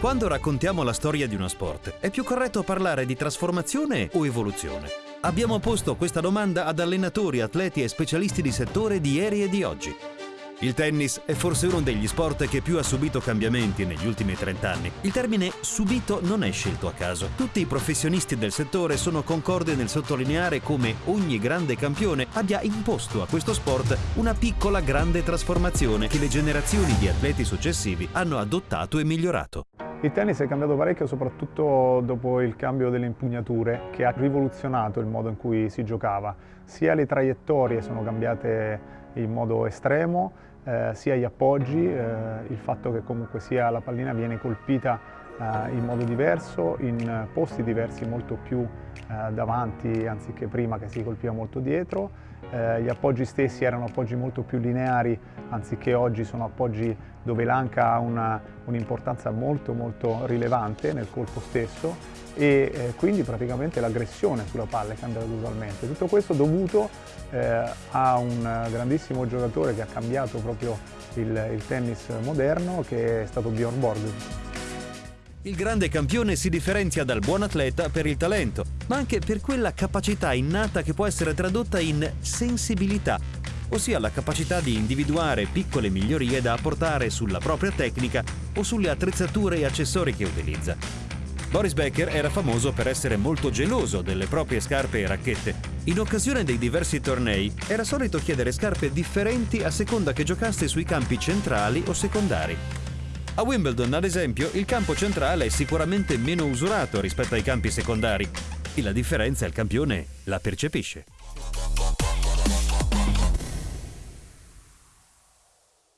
Quando raccontiamo la storia di uno sport, è più corretto parlare di trasformazione o evoluzione? Abbiamo posto questa domanda ad allenatori, atleti e specialisti di settore di ieri e di oggi. Il tennis è forse uno degli sport che più ha subito cambiamenti negli ultimi 30 anni. Il termine subito non è scelto a caso. Tutti i professionisti del settore sono concordi nel sottolineare come ogni grande campione abbia imposto a questo sport una piccola grande trasformazione che le generazioni di atleti successivi hanno adottato e migliorato. Il tennis è cambiato parecchio soprattutto dopo il cambio delle impugnature che ha rivoluzionato il modo in cui si giocava. Sia le traiettorie sono cambiate in modo estremo, eh, sia gli appoggi, eh, il fatto che comunque sia la pallina viene colpita in modo diverso, in posti diversi molto più eh, davanti anziché prima che si colpiva molto dietro. Eh, gli appoggi stessi erano appoggi molto più lineari anziché oggi sono appoggi dove l'anca ha un'importanza un molto molto rilevante nel colpo stesso e eh, quindi praticamente l'aggressione sulla palla è cambiata totalmente. Tutto questo dovuto eh, a un grandissimo giocatore che ha cambiato proprio il, il tennis moderno che è stato Bjorn Borg. Il grande campione si differenzia dal buon atleta per il talento, ma anche per quella capacità innata che può essere tradotta in sensibilità, ossia la capacità di individuare piccole migliorie da apportare sulla propria tecnica o sulle attrezzature e accessori che utilizza. Boris Becker era famoso per essere molto geloso delle proprie scarpe e racchette. In occasione dei diversi tornei era solito chiedere scarpe differenti a seconda che giocasse sui campi centrali o secondari. A Wimbledon, ad esempio, il campo centrale è sicuramente meno usurato rispetto ai campi secondari e la differenza il campione la percepisce.